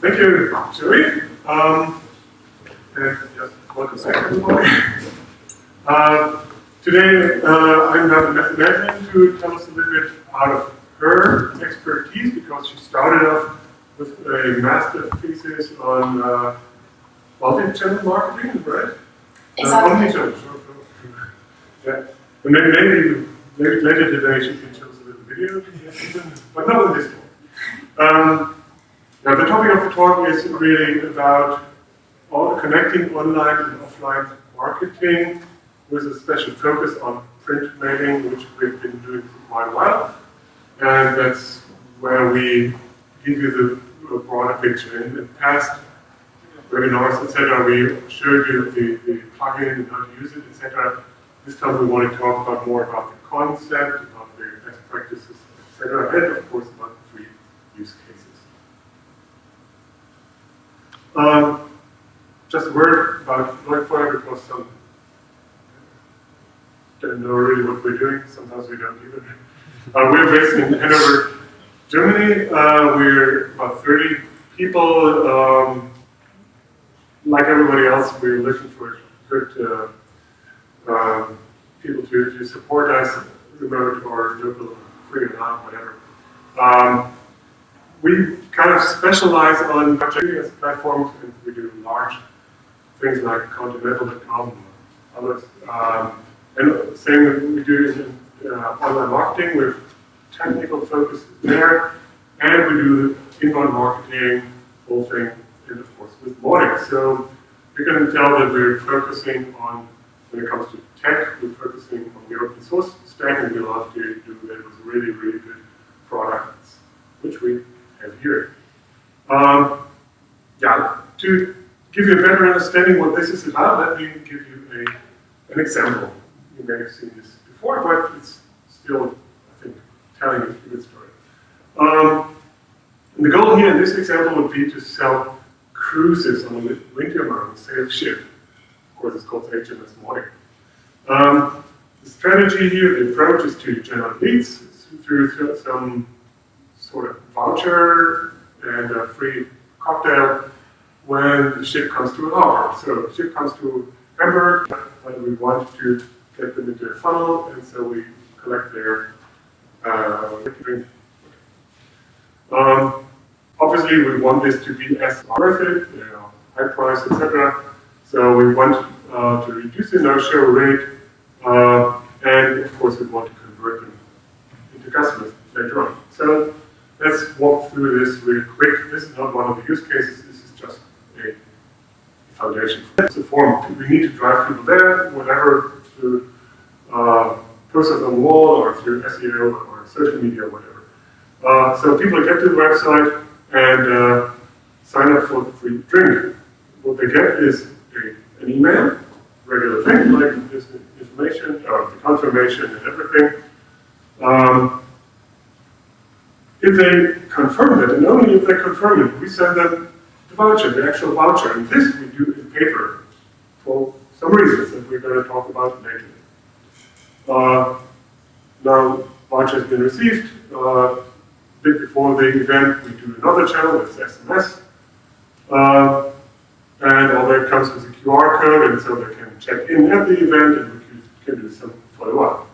Thank you, Joey. Um, and just welcome back, everybody. Uh, today, uh, I'm going to Madeline to tell us a little bit out of her expertise because she started off with a master thesis on uh, multi-channel marketing, right? Exactly. Uh, omnichannel, sure, sure. Yeah. And maybe, maybe, maybe later today she can show us a little video, but not in this one. Um, now the topic of the talk is really about connecting online and offline marketing with a special focus on print mailing, which we've been doing for quite a while. And that's where we give you the broader picture. In the past webinars, etc., we showed you the, the plugin and how to use it, etc. This time we want to talk about more about the concept, about the best practices, etc., and of course about the three use cases. Um, just a word about Leuchtfeuer because some don't know really what we're doing. Sometimes we don't either. Uh, we're based in Hanover, Germany. Uh, we're about 30 people. Um, like everybody else, we're looking for good uh, um, people to, to support us, remote or local, free or not, whatever. Um, we kind of specialize on as platforms, and we do large things like and others. Um, and same we do in uh, online marketing with technical focus there, and we do inbound marketing, whole thing, and of course with Mautic. So you can tell that we're focusing on, when it comes to tech, we're focusing on the open source stack, and we love to do that with really, really good products, which we have here. Um, yeah, to give you a better understanding what this is about, let me give you a, an example. You may have seen this before, but it's still, I think, telling a good story. Um, the goal here in this example would be to sell cruises on a winter-bound sail ship. Of course, it's called HMS Mautic. Um, the strategy here, the approach is to generate leads through some sort of voucher and a free cocktail when the ship comes to a harbor. So the ship comes to Hamburg, and we want to get them into a funnel, and so we collect their uh. Um, obviously, we want this to be as worth it, you know, high price, etc. So we want uh, to reduce the no-show rate, uh, and of course, we want to convert them into customers later on. So let's walk through this really quick. This is not one of the use cases. This is just a foundation. It's a form. We need to drive people there, whatever, through uh, on the wall or through SEO or social media or whatever. Uh, so people get to the website and uh, sign up for the free drink. What they get is a, an email, regular thing like this information, or the confirmation and everything. Um, if they confirm that, and only if they confirm it, we send them the voucher, the actual voucher. And this we do paper for some reasons that we're going to talk about later. Uh, now, voucher has been received. Uh, a bit before the event, we do another channel, it's SMS. Uh, and all that comes with a QR code, and so they can check in at the event, and we can, can do some follow-up.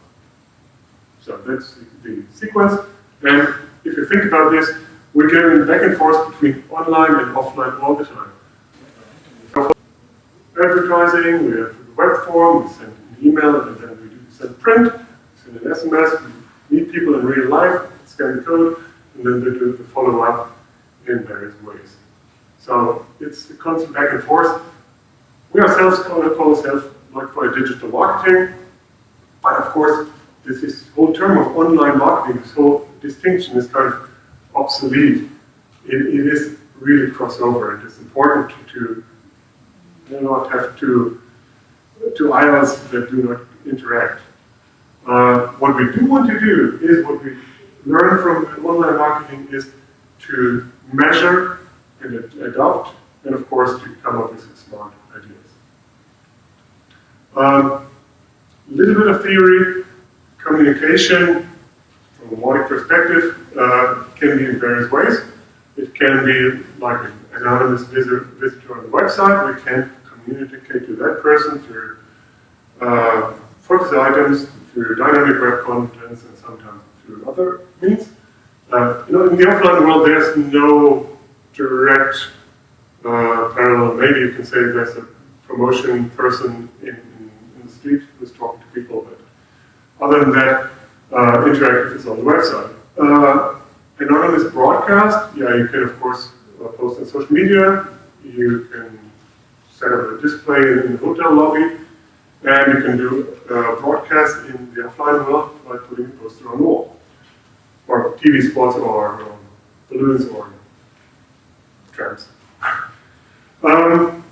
So that's the, the sequence. And if you think about this, we're going back and forth between online and offline all the time. Advertising, we have web form, we send an email, and then we do send print, we send an SMS, we meet people in real life, scan the code, and then they do the follow-up in various ways. So it's a constant back and forth. We ourselves call, call ourselves like for a digital marketing, but of course, this is whole term of online marketing, this whole distinction is kind of obsolete. it, it is really crossover. and It is important to, to not have two, two islands that do not interact. Uh, what we do want to do is what we learn from online marketing is to measure and adopt, and of course to come up with smart ideas. A um, little bit of theory, communication from a Mautic perspective uh, can be in various ways. It can be like anonymous visitor on the website, we can communicate to that person through uh, focus items, through dynamic web contents, and sometimes through other means. Uh, you know, in the offline world, there's no direct uh, parallel. Maybe you can say there's a promotion person in, in, in, the street who's talking to people, but other than that, uh, interactive is on the website. Uh, anonymous broadcast, yeah, you can of course post on social media, you can set up a display in the hotel lobby, and you can do uh, broadcast in the offline world by putting a poster on the wall, or TV spots, or um, balloons, or trams. Um,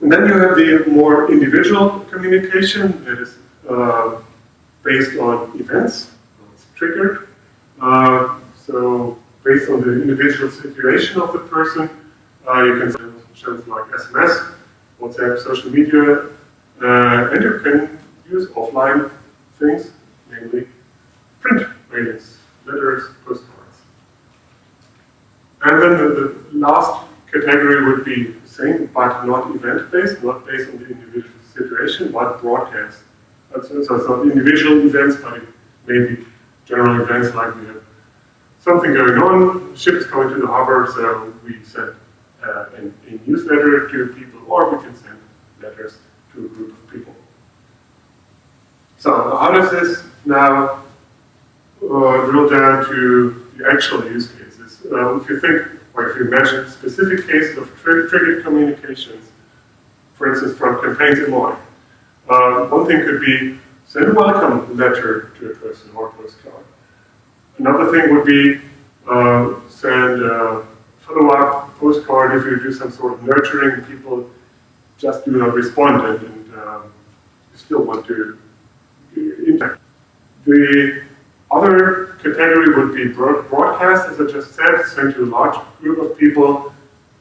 and then you have the more individual communication that is uh, based on events, it's triggered. Uh, so based on the individual situation of the person, uh, you can send things like SMS, WhatsApp, social media, uh, and you can use offline things, namely print mailings, letters, postcards. And then the, the last category would be the same, but not event-based, not based on the individual situation, but broadcast. So it's not individual events, but maybe general events like we have something going on, the ship is coming to the harbor, so we send uh, a, newsletter to people, or we can send letters to a group of people. So how does this now uh, drill down to the actual use cases? Uh, if you think, or if you imagine specific cases of tri triggered communications, for instance, from campaigns in mind, uh, one thing could be send a welcome letter to a person or postcard. Another thing would be uh, send a follow-up postcard if you do some sort of nurturing, people just do not respond and, and um, you still want to interact. The other category would be broadcast, as I just said, sent to a large group of people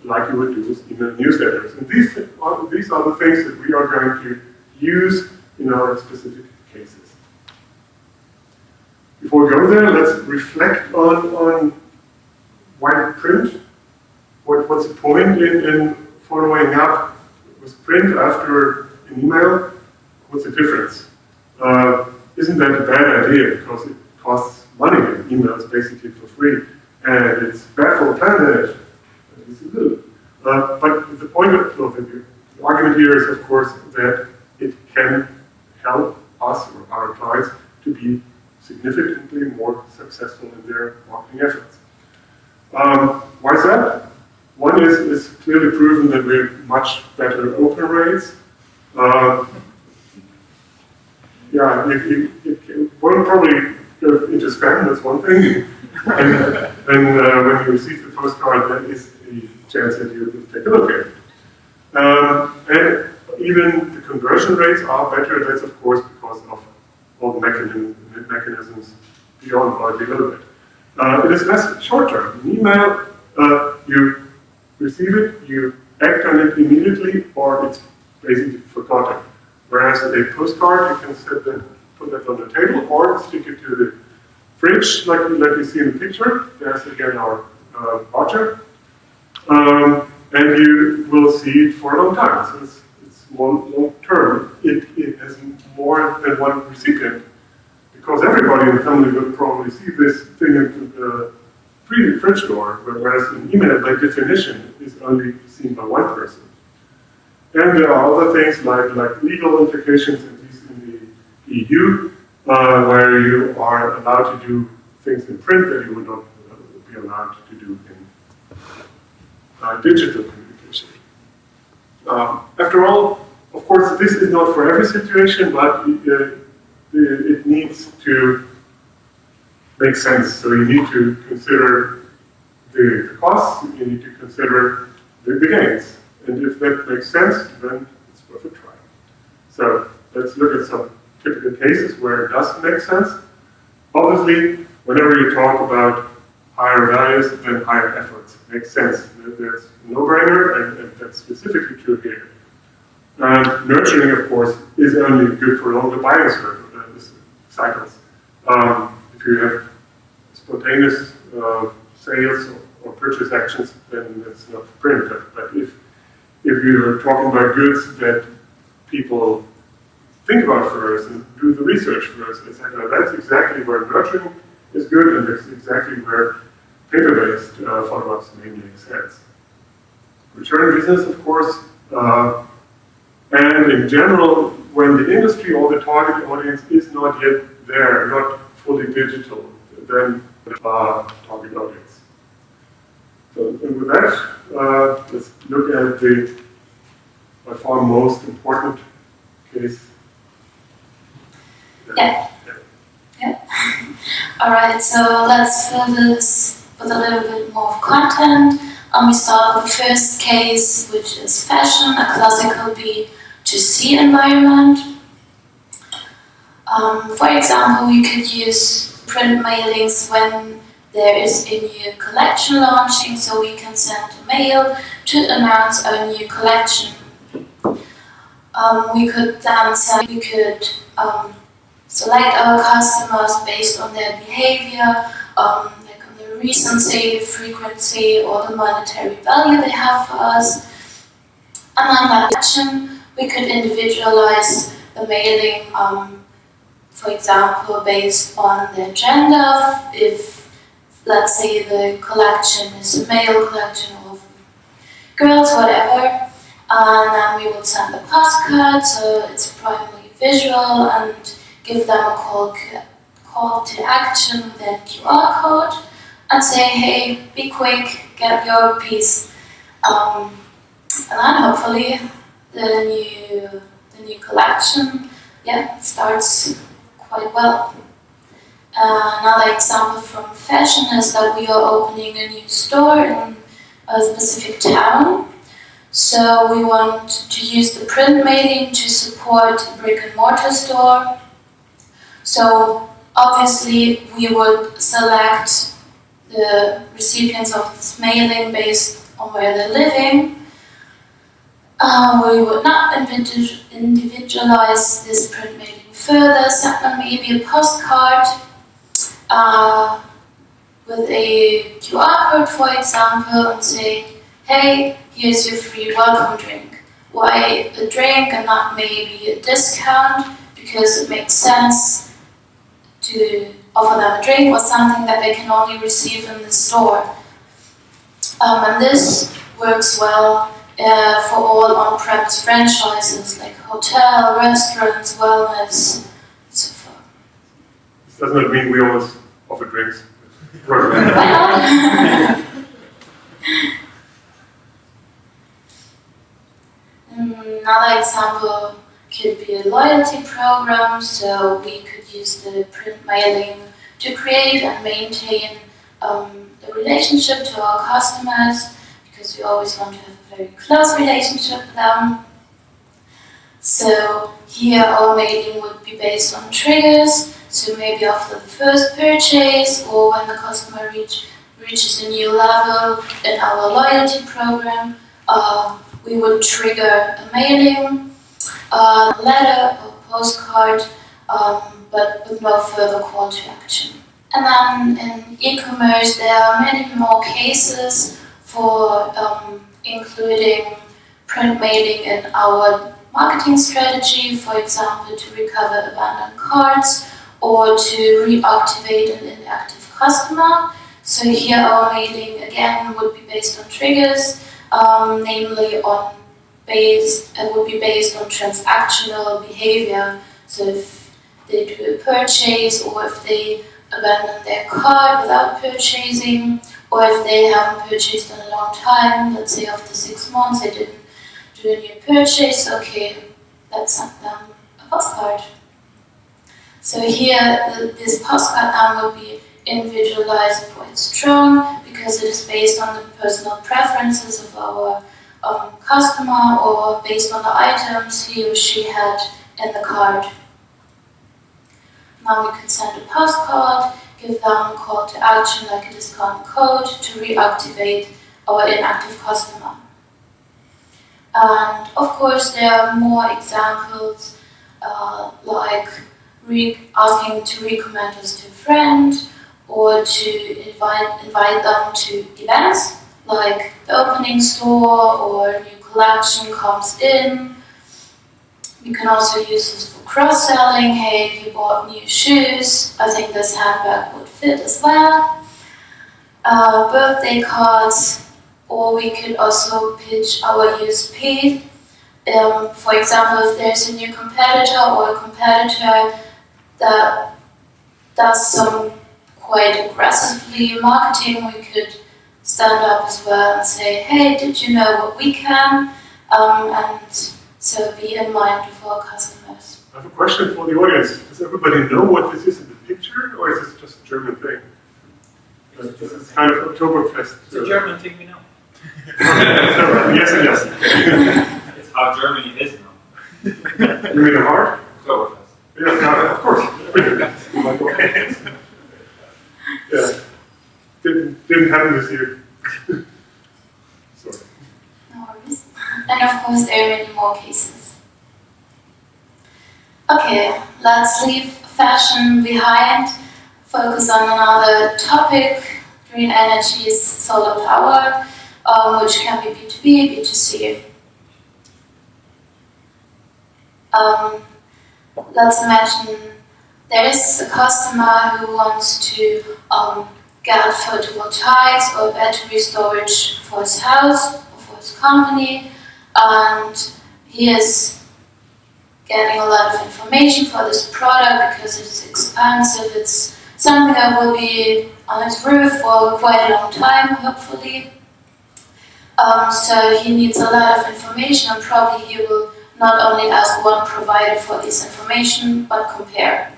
like you would do with email newsletters. And these these are the things that we are going to use in our specific. Before we go there, let's reflect on, on why print. What, what's the point in, in following up with print after an email? What's the difference? Uh, isn't that a bad idea because it costs money and email is basically for free and it's bad for the planet. Uh, but the point of, of the, the argument here is, of course, that it can help us or our clients to be significantly more successful in their marketing efforts. Um, why is that? One is it's clearly proven that we have much better open rates. Uh, yeah, it, it, it, one probably go into spam, that's one thing. and then uh, when you receive the postcard, that is a chance that you will take a look at it. Um, and even the conversion rates are better, that's of course because of all the mechanisms, mechanisms beyond our development. Uh, it is less short term. An email, uh, you receive it, you act on it immediately, or it's basically forgotten. Whereas a postcard, you can put that on the table, or stick it to the fridge, like, like you see in the picture. There's again our uh. Um, and you will see it for a long time. So long, long term, it, it has more than one recipient. Because everybody in the family will probably see this thing in the fridge door, whereas an email by definition is only seen by one person. And there are other things like, like legal implications, at least in the EU, uh, where you are allowed to do things in print that you would not uh, be allowed to do in uh, digital communication. Um, after all, of course, this is not for every situation, but uh, it needs to make sense. So you need to consider the costs, you need to consider the, the gains. And if that makes sense, then it's worth a try. So let's look at some typical cases where it does make sense. Obviously, whenever you talk about higher values, then higher efforts. Makes sense. That's no-brainer, and, and that's specifically true here. And nurturing, of course, is only good for longer buying cycles. Um, if you have spontaneous uh, sales or, purchase actions, then it's not primitive. But if if you're talking about goods that people think about first and do the research first, etc., that's exactly where nurturing is good, and that's exactly where paper-based uh, follow-ups mainly sense. Return business, of course, uh, and in general, when the industry or the target audience is not yet there, not fully digital, then uh, target audience. So, and with that, uh, let's look at the by far most important case. Yeah. Yeah. All right, so let's fill this with a little bit more content. Um, we start with the first case, which is fashion, a classical B2C environment. Um, for example, we could use print mailings when there is a new collection launching, so we can send a mail to announce our new collection. Um, we could then say we could um, select our customers based on their behavior, like on the frequency, or the monetary value they have for us. And that action, we could individualize the mailing, um, for example, based on their gender, if let's say the collection is a male collection of girls, whatever, and then we would send the postcard, so it's primarily visual, and give them a call, call to action with a QR code, and say, hey, be quick, get your piece. Um, and then hopefully the new, the new collection yeah, starts quite well. Uh, another example from fashion is that we are opening a new store in a specific town. So we want to use the print mailing to support a brick and mortar store. So obviously we would select the recipients of this mailing based on where they're living. Uh, we would not individualize this print mailing further, send them maybe a postcard uh, with a QR code, for example, and say, hey, here's your free welcome drink. Why a drink and not maybe a discount? Because it makes sense to offer them a drink or something that they can only receive in the store. Um, and this works well uh, for all on-premise franchises like hotel, restaurants, wellness, so forth. This does not mean we always offer drinks. Another example could be a loyalty program, so we could use the print mailing to create and maintain um, the relationship to our customers, because we always want to have a very close relationship with them. So here our mailing would be based on triggers, so maybe after the first purchase or when the customer reach, reaches a new level in our loyalty program, uh, we would trigger a mailing, a letter or postcard, um, but with no further call to action. And then in e-commerce, there are many more cases for um, including print mailing in our marketing strategy, for example, to recover abandoned carts or to reactivate an inactive customer. So here our mailing again would be based on triggers um, namely on based and would be based on transactional behavior. So if they do a purchase or if they abandon their cart without purchasing or if they haven't purchased in a long time, let's say after six months they didn't do a new purchase, okay, let's send them a postcard. So here, the, this postcard now will be individualized quite strong because it is based on the personal preferences of our um, customer or based on the items he or she had in the card. Now we can send a postcard, give them a call to action like a discount code to reactivate our inactive customer. And of course there are more examples uh, like asking to recommend us to a friend, or to invite, invite them to events, like the opening store or a new collection comes in. You can also use this for cross-selling. Hey, you bought new shoes. I think this handbag would fit as well. Uh, birthday cards, or we could also pitch our USP. Um, for example, if there's a new competitor or a competitor that does some quite aggressively marketing, we could stand up as well and say, hey, did you know what we can? Um, and so be in mind of our customers. I have a question for the audience. Does everybody know what this is in the picture, or is this just a German thing? Uh, This is kind of Oktoberfest. It's a German thing we know. yes and yes. It's how Germany is now. You mean the heart? Oktoberfest. Yes, no, of course. Yeah. Didn't, didn't happen this year. Sorry. No worries. And of course, there are many more cases. Okay, let's leave fashion behind, focus on another topic green energy solar power, um, which can be B2B, B2C. Um, let's imagine there is a customer who wants to um, get photovoltaics or battery storage for his house or for his company, and he is getting a lot of information for this product because it's expensive. It's something that will be on his roof for quite a long time, hopefully. Um, so he needs a lot of information, and probably he will not only ask one provider for this information, but compare.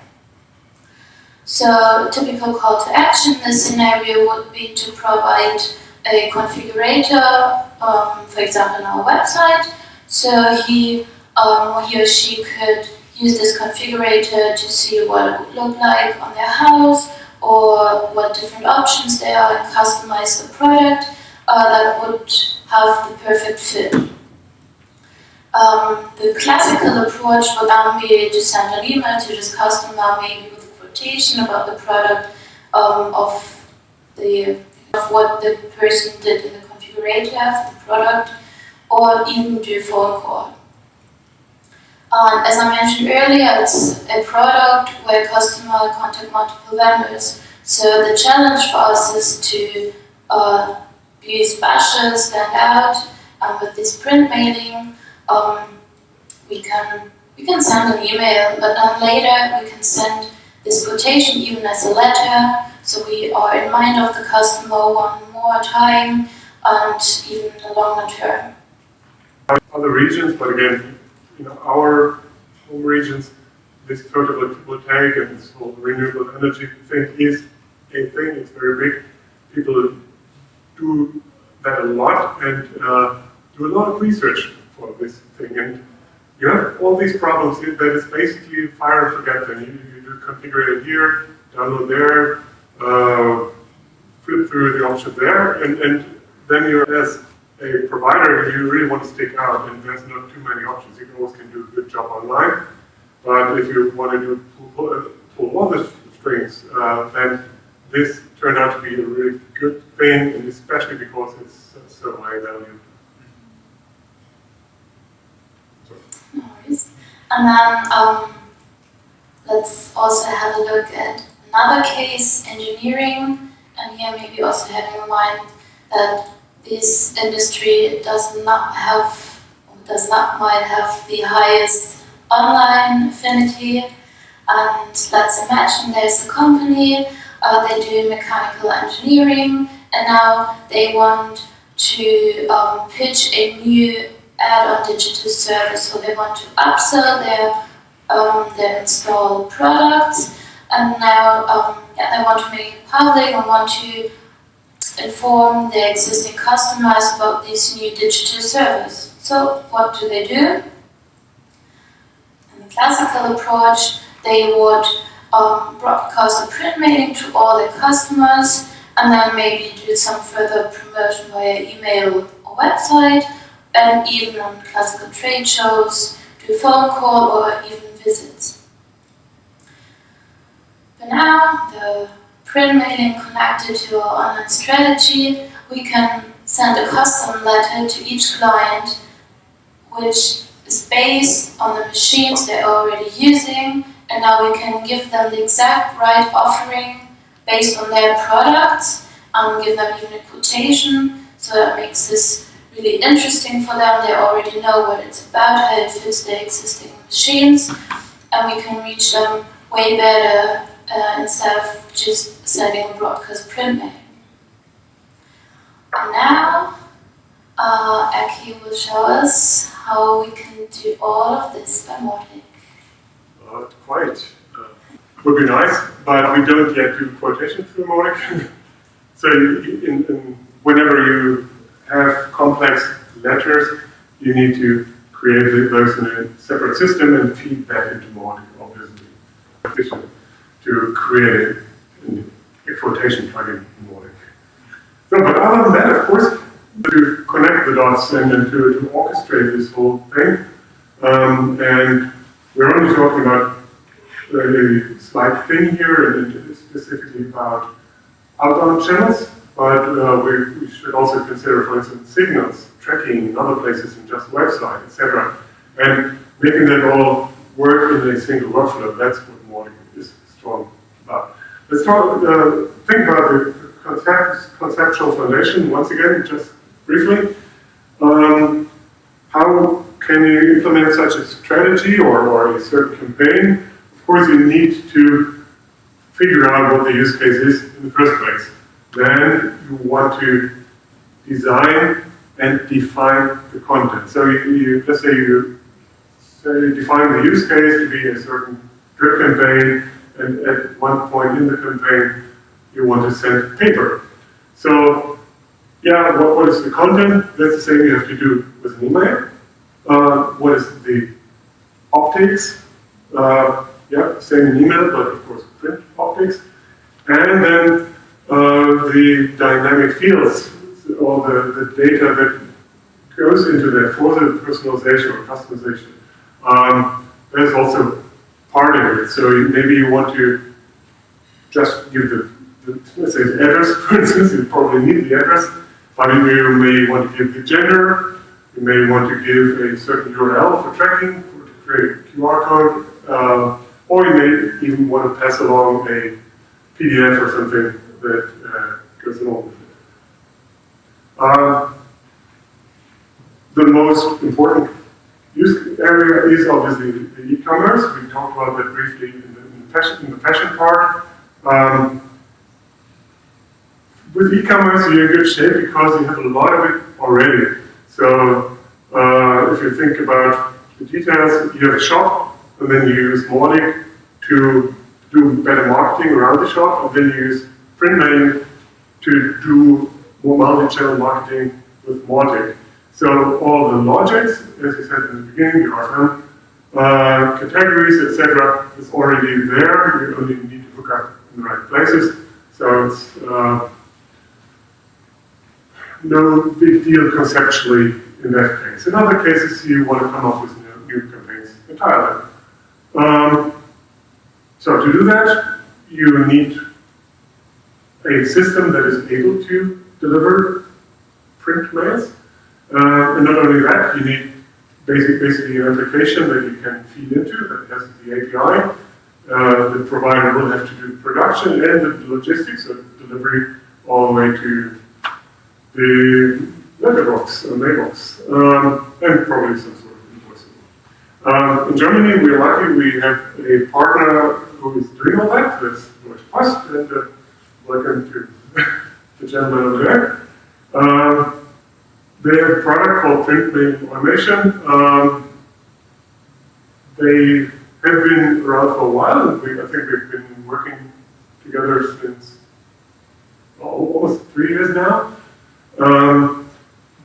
So typical call to action in this scenario would be to provide a configurator, um, for example, on our website. So he, um, he or she could use this configurator to see what it would look like on their house or what different options there are and customize the product uh, that would have the perfect fit. Um, the classical approach would then be to send an email to this customer, maybe quotation about the product um, of the of what the person did in the configurator for the product, or even do phone call. Um, as I mentioned earlier, it's a product where customer contact multiple vendors. So the challenge for us is to uh, be special, stand out, and with this print mailing, um, we can we can send an email, but then later we can send this quotation even as a letter, so we are in mind of the customer one more time and even a longer term. Other regions, but again, you know, our home regions, this photovoltaic and this whole renewable energy thing is a thing. It's very big. People do that a lot and uh, do a lot of research for this thing. And you have all these problems that is basically fire forget thing. You, you configure it here, download there, uh, flip through the option there, and, and then you're as a provider, you really want to stick out, and there's not too many options. You can always can do a good job online, but if you want to do pull, pull all the strings, uh, then this turned out to be a really good thing, and especially because it's so high value. No worries. And then um, let's also have a look at another case, engineering, and here maybe also having in mind that this industry does not have, does not might have the highest online affinity. And let's imagine there's a company, uh, they do mechanical engineering, and now they want to um, pitch a new add-on digital service. So they want to upsell their um, installed products, and now um, yeah, they want to make it public and want to inform their existing customers about this new digital service. So what do they do? In the classical approach, they would um, broadcast a print mailing to all their customers and then maybe do some further promotion via email or website and even on classical trade shows, do phone call or even visits. But now the print mailing connected to our online strategy, we can send a custom letter to each client, which is based on the machines they're already using, and now we can give them the exact right offering based on their products, and um, give them even a quotation, so that makes this really interesting for them. They already know what it's about, how it fits their existing machines, and we can reach them way better uh, instead of just sending a broadcast print mail. Now, uh, Aki will show us how we can do all of this by Mautic. Quite. Uh, would be nice, but we don't yet do quotation through Mautic. so in, in, whenever you have complex letters, you need to create those in a separate system and feed that into Mautic, obviously. To create a quotation plugin in Mautic. So, but other than that, of course, to connect the dots and, and to, to orchestrate this whole thing, um, and we're only talking about a slight thing here, and specifically about outbound channels, but uh, we, we, should also consider, for instance, signals, tracking in other places than just website, etc. And making that all work in a single workflow, that's what Mautic is strong about. Let's talk, uh, think about the concept, conceptual foundation once again, just briefly. Um, how can you implement such a strategy or, or a certain campaign? Of course, you need to figure out what the use case is in the first place. Then you want to design and define the content. So you, you let's say you say you define the use case to be a certain drip campaign, and at one point in the campaign, you want to send paper. So, yeah, what, what is the content? That's the same you have to do with an email. Uh, what is the optics? Uh, yeah, same in email, but of course print optics. And then the dynamic fields, all the, the data that goes into that for the personalization or customization. Um, also part of it. So maybe you want to just give the, the let's say the address, for instance, you probably need the address, but you may want to give the gender, you may want to give a certain URL for tracking, for to create a QR code, uh, or you may even want to pass along a PDF or something that goes along with it. The most important use area is obviously the e-commerce. We talked about that briefly in the, in the, fashion, in the fashion, part. Um, with e-commerce, you're in good shape because you have a lot of it already. So uh, if you think about the details, you have a shop, and then you use Mautic to do better marketing around the shop, and then you use print mailing to do more multi-channel marketing with Mautic. So all the logics, as I said in the beginning, the RFM, uh, categories, etc., is already there. You only need to hook up in the right places. So it's uh, no big deal conceptually in that case. In other cases, you want to come up with new, new campaigns entirely. Um, so to do that, you need a system that is able to deliver print mails. Uh, and not only that, you need basic, basically an application that you can feed into that has the API. Uh, the provider will have to do production and the logistics of delivery all the way to the letterbox or mailbox, um, and probably some sort of invoicing. Um, in Germany, we're lucky we have a partner who is doing all that. That's Deutsche Post, and uh, welcome to the gentleman over there. Um, they have a product called Mailing Automation. Um, they have been around for a while, we, I think we've been working together since almost three years now. Um,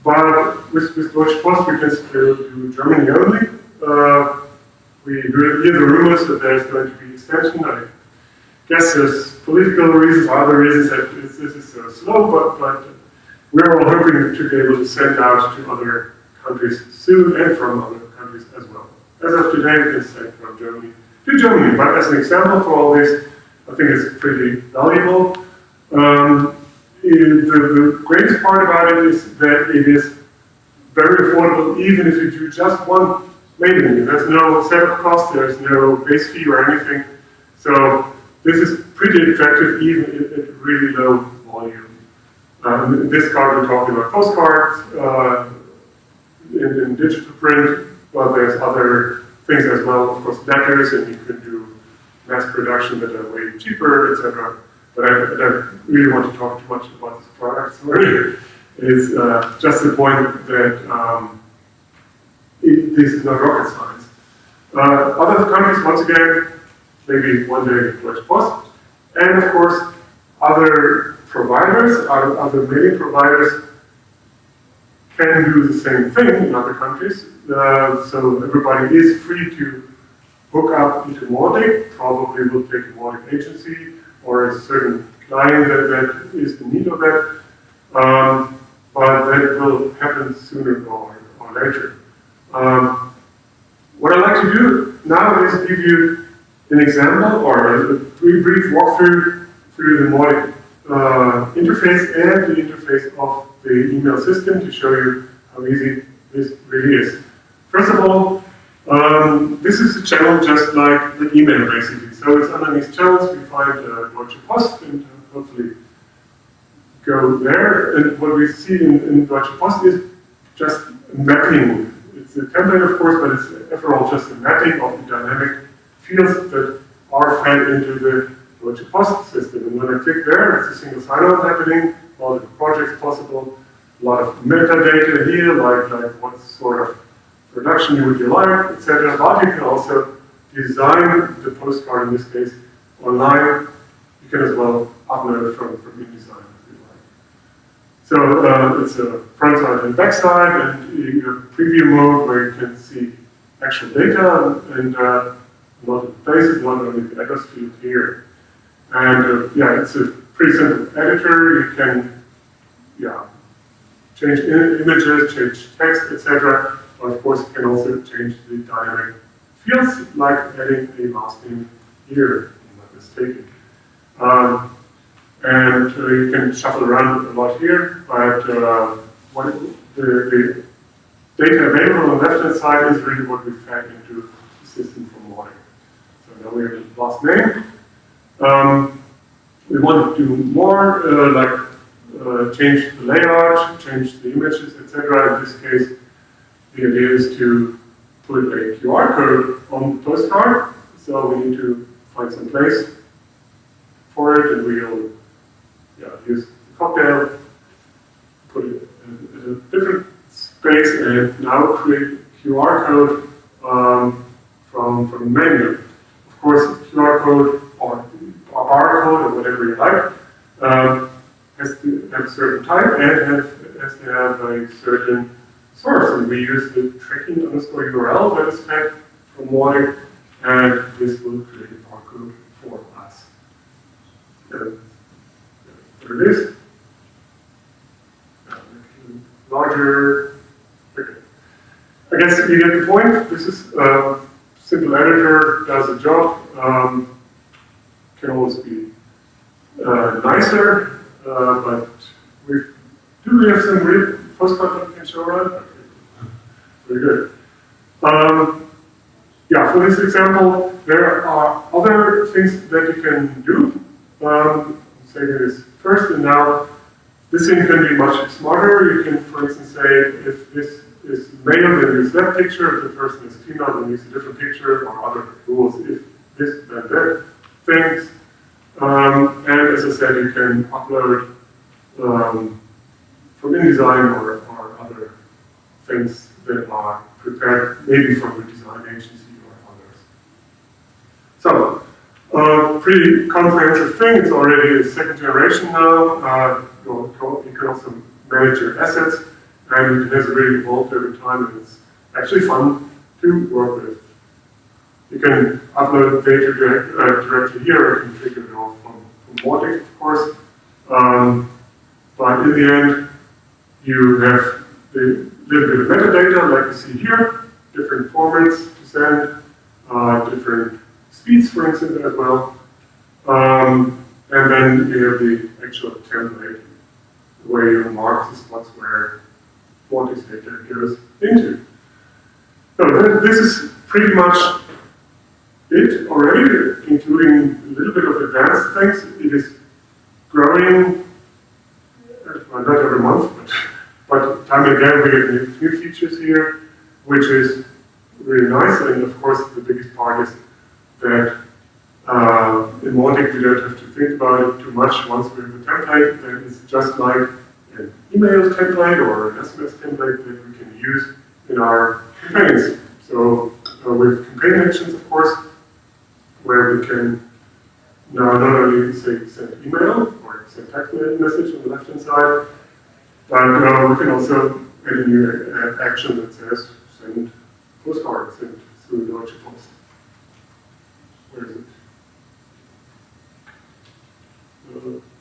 but with, with Deutsche Post, we can still do Germany only. Uh, we hear the rumors that there's going to be extension. I guess there's political reasons, other reasons that this, is so slow, but, but we're all hoping to be able to send out to other countries soon and from other countries as well. As of today, we can send from Germany to Germany. But as an example for all this, I think it's pretty valuable. Um, the, the greatest part about it is that it is very affordable even if you do just one mailing. There's no setup cost, there's no base fee or anything. So this is pretty attractive even at, really low volume. Um, in this card we're talking about postcards uh, in, in, digital print, but there's other things as well, of course letters, and you can do mass production that are way cheaper, etc. But I, I, don't really want to talk too much about this product, sorry. It's uh, just the point that um, it, this is not rocket science. Uh, other countries, once again, maybe one day Deutsche Post, and of course, other providers, other, other mailing providers can do the same thing in other countries. Uh, so everybody is free to hook up into Mautic, probably will take a agency or a certain client that, that is in need of that. Um, but that will happen sooner or, or later. Um, what I'd like to do now is give you an example or a brief, brief walkthrough through the Mautic uh, interface and the interface of the email system to show you how easy this really is. First of all, um, this is a channel just like the email basically. So it's underneath channels, we find uh, Deutsche Post and hopefully go there. And what we see in, in Deutsche Post is just mapping. It's a template, of course, but it's after all just a mapping of the dynamic fields that are fed into the Deutsche Post system. And when I click there, it's a single sign-on happening, all the projects possible, a lot of metadata here, like, like what sort of production you would you like, etc. But you can also design the postcard, in this case, online. You can as well upload it from, from InDesign. If you like. So uh, it's a front side and back side, and you have preview mode where you can see actual data and uh, a lot of places, not only the here. And uh, yeah, it's a pretty simple editor. You can yeah change images, change text, etc. But of course, you can also change the dynamic fields, like adding a last name here, I'm not mistaken. Um, and uh, you can shuffle around a lot here, but uh, the, the, data available on the left-hand side is really what we fed into the system from Mautic. So now we have the last name. Um, we want to do more, uh, like uh, change the layout, change the images, etc. In this case, the idea is to put a QR code on the postcard. So we need to find some place for it, and we'll yeah, use the cocktail, put it in, a different space, and now create QR code um, from, from the menu. Of course, QR code or, or barcode or whatever you like um, has to have a certain type and has, to have a certain source. And we use the tracking underscore URL that is fed from Mautic, and this will create a barcode for us. And there it is. Larger. Okay. I guess you get the point. This is a simple editor, does the job. Um, can always be uh, nicer, uh, but we do we have some real postcard that we can show? Okay. Very good. Um, yeah, for this example, there are other things that you can do. Um, say this first, and now this thing can be much smarter. You can, for instance, say if this is male, then use that picture. If the person is female, then use a different picture, or other rules. If this, then that things. Um, and as I said, you can upload um, from InDesign or, or other things that are prepared maybe from the design agency or others. So, uh, pretty comprehensive thing. It's already a second generation now. Uh, you can also manage your assets, and it has really evolved over time, and it's actually fun to work with. You can upload data direct, uh, directly here, can figure it out from, from Mautic, of course. Um, but in the end, you have a little bit of metadata, like you see here, different formats to send, uh, different speeds, for instance, as well. Um, and then you have the actual template where you mark the spots where Vortex data goes into. So this is pretty much it already, including a little bit of advanced things. It is growing, uh, well, not every month, but, but time and again we get new, new features here, which is really nice. And of course, the biggest part is that uh, in Mautic we don't have to think about it too much. Once we have a template, then it's just like an email template or an SMS template that we can use in our campaigns. So uh, with campaign actions, of course, where we can now not only say send email or send text message on the left hand side, but uh, we can also add a new action that says send postcard, send through Deutsche Post. Where is it? Uh,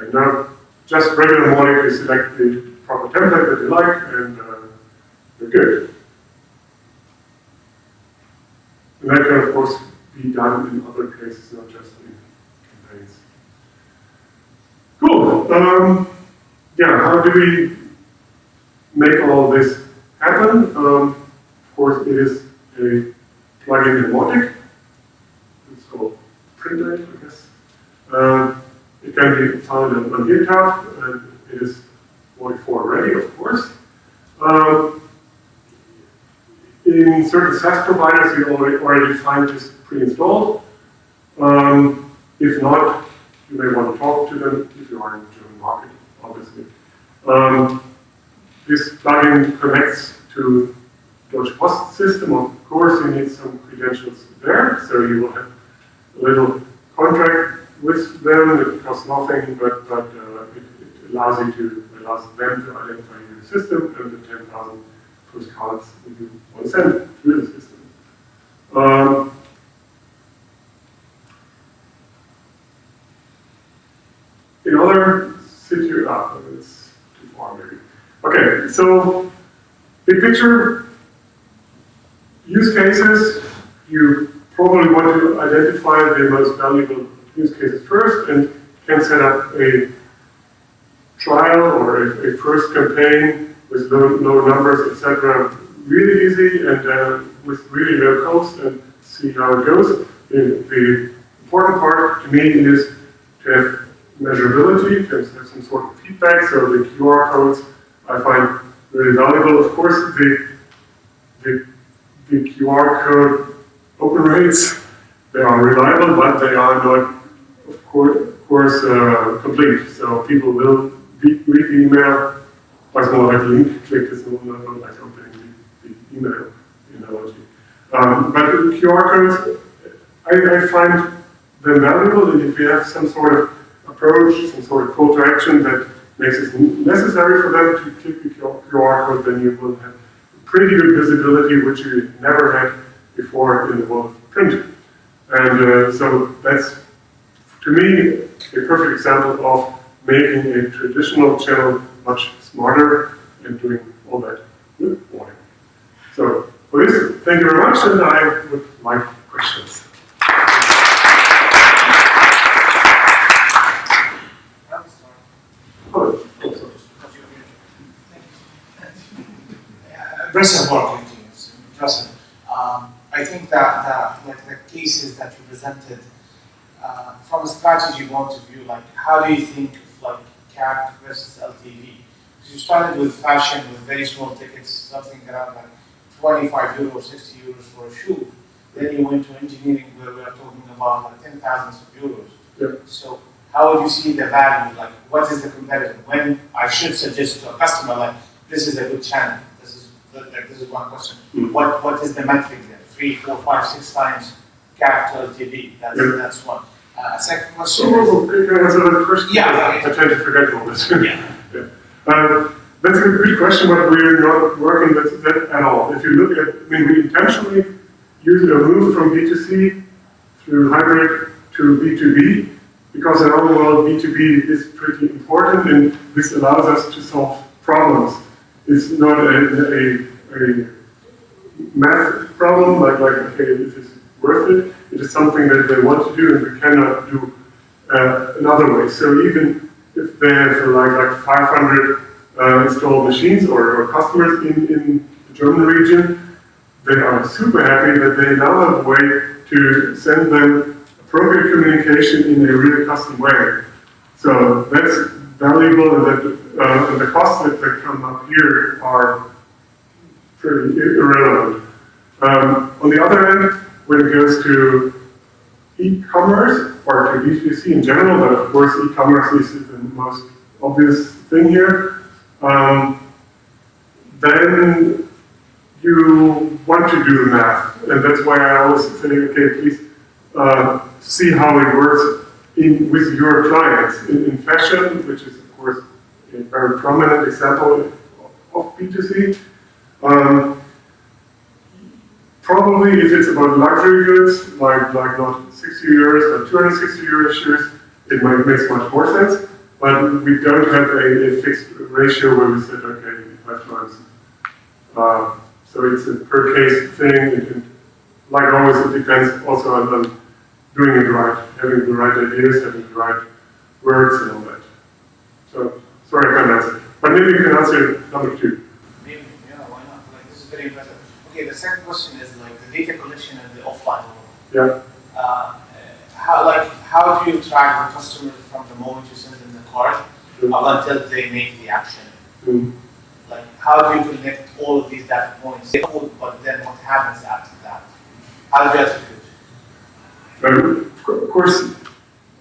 Okay, now just regular morning, you select the proper template that you like, and uh, you're good. And that can, of course, be done in other cases, not just in campaigns. Cool. Um, yeah, how do we make all this happen? Um, of course, it is a plugin in Mautic. It's called Printate, I guess. Uh, can be found on, on GitHub, and it is Mautic 4 ready, of course. Um, in certain SaaS providers, you already, already find this pre-installed. Um, if not, you may want to talk to them if you are in the German market, obviously. Um, this plugin connects to Deutsche Post system. Of course, you need some credentials there, so you will have a little contract with them. It costs nothing, but, but uh, it, it allows you to allows them to identify your system and the 10,000 postcards you want to send through the system. Um, in other situations, ah, it's too far maybe. Okay, so big picture, use cases, you probably want to identify the most valuable use cases first and can set up a trial or a, a first campaign with low, low numbers, etc. Really easy and uh, with really low cost and see how it goes. The, the important part to me is to have measurability, to have some sort of feedback, so the QR codes I find really valuable. Of course, the, the, the QR code open rates, they are reliable, but they are not, of course, uh, complete. So people will read the email, it's more like link click, not, not like opening the, the email analogy. Um, but QR codes, I, I find them valuable, and if you have some sort of approach, some sort of call to action that makes it necessary for them to click the QR code, then you will have pretty good visibility, which you never had before in the world of print. And uh, so that's, to me, a perfect example of making a traditional channel much smarter and doing all that with warning. So this, thank you very much, and I would like questions. Oh. Impressive work. Impressive. Um, I think that, that the cases that you presented, uh, from a strategy point of view, like how do you think of like CAC versus LTV? Because you started with fashion with very small tickets, something around like 25 euros, 60 euros for a shoe. Then you went to engineering where we are talking about like 10,000 of euros. So how would you see the value? Like what is the competitor? When I should suggest to a customer like this is a good channel. This is like this is one question. Mm. What what is the metric there? Three, four, five, six times CAC to LTV. That's that's one. Uh, second question. oh, okay, can I answer that first? Yeah. I tend to forget all this. Yeah. Yeah. Uh, that's a good question, but we're not working with that at all. If you look at, I mean, we intentionally use a move from B2C through hybrid to B2B because in our world, B2B is pretty important and this allows us to solve problems. It's not a, a, a math problem, like, like okay, this it's worth it. It is something that they want to do and we cannot do uh, another way. So even if they have like, like 500 uh, installed machines or, or customers in, in the German region, they are super happy that they now have a way to send them appropriate communication in a really custom way. So that's valuable and that uh, the costs that, that come up here are pretty irrelevant. Um, on the other hand, when it goes to e-commerce or to B2C in general, but of course e-commerce is the most obvious thing here, um, then you want to do the math. And that's why I always say, okay, please uh, see how it works in, with your clients. In, in fashion, which is of course a very prominent example of B2C, um, probably if it's about luxury goods, like, like not 60 euros but 260 euro shoes, it might makes much more sense. But we don't have a, a fixed ratio where we said, okay, five times. Uh, so it's a per case thing. And like always, it depends also on, on doing it right, having the right ideas, having the right words and all that. So, sorry I can't answer. But maybe you can answer number two. Maybe, yeah, why not? Like, this is very impressive. Okay, the second question is data collection and the offline world. Yeah. Uh, how, like, how do you track the customer from the moment you send them the card Mm. up until they make the action? Mm. Like, how do you connect all of these data points? But then what happens after that? How do you? Um, of course,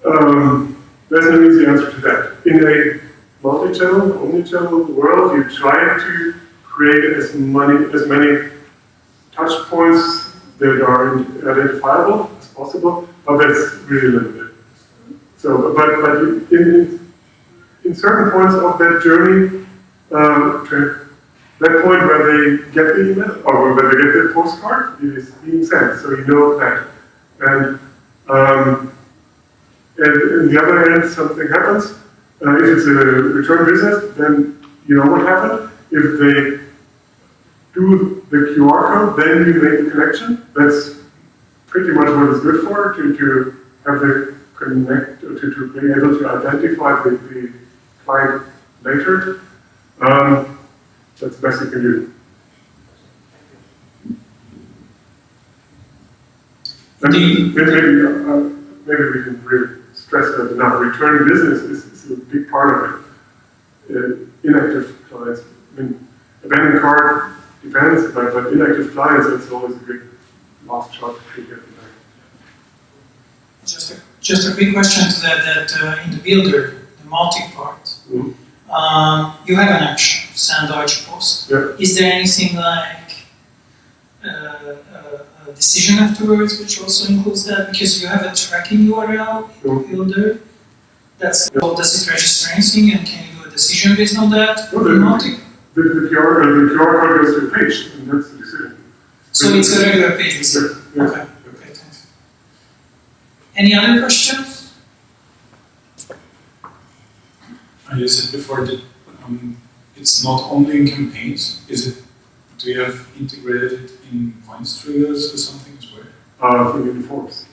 um, there's no easy answer to that. In a multi-channel, omni-channel world, you try to create as many as many touch points that are identifiable as possible, but that's really limited. So, but but in in certain points of that journey, um, that point where they get the email or where they get the postcard, it is being sent, so you know that. And um, and on the other hand, something happens. Uh, if it's a return business, then you know what happened. If they do the QR code, then you make the connection. That's pretty much what it's good for, to, to have the connect, to, to be able to identify the, the client later. Um, that's the best you can do. And maybe, uh, maybe we can really stress that enough. Returning business is, is a big part of it. Uh, inactive clients, I mean, abandoned card depends, but, but inactive clients, it's always a good last shot to get them back. Just a, just a quick question to that, that uh, in the builder, the multi-part, Mhm. um, you have an action, send Deutsche Post. Yeah. Is there anything like uh, a, a decision afterwards, which also includes that? Because you have a tracking URL in Mhm. builder. That's, well, does it register anything and can you do a decision based on that? No, the- multi? The, the QR, the QR code goes to a page, and that's the decision. So it's a regular page visit? Yeah, yeah. Okay, okay, thanks. Any other questions? You said before that um, it's not only in campaigns. Is it? Do you have integrated it in points triggers or something as well? uh, thing in forms.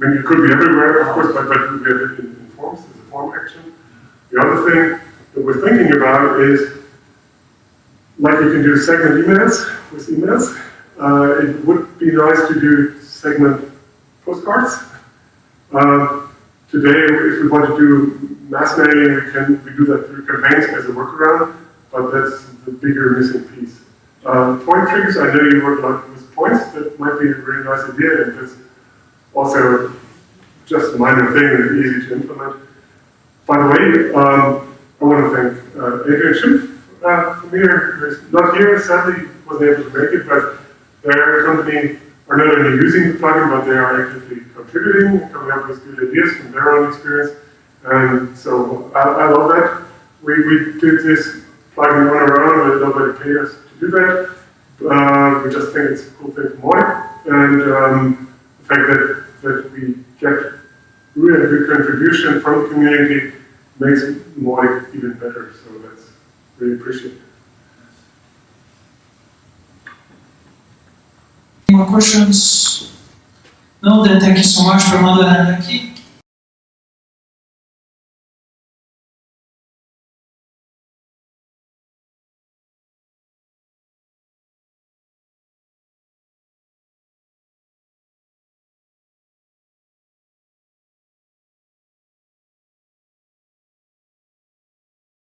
I mean, it could be everywhere, of course, but, but we have it in, in forms as a form action. The other thing that we're thinking about is, like you can do segment emails with emails, uh, it would be nice to do segment postcards. Uh, today, if we want to do mass mailing, we can we do that through campaigns as a workaround, but that's the bigger missing piece. Uh, point triggers, I know you work lot with points, that might be a really nice idea, and it's also just a minor thing and easy to implement. By the way, um, I want to thank uh, Adrian Schimpf uh, not here, sadly wasn't able to make it, but their company are not only using the plugin, but they are actively contributing, coming up with good ideas from their own experience. And so I, I love that. We, we did this plugin on our own, but nobody paid us to do that. Uh, we just think it's a cool thing for Mautic. And um, the fact that, that we get really good contribution from the community makes Mautic even better. So really appreciated. Any more questions? No, then thank you so much, Ramada and Becky.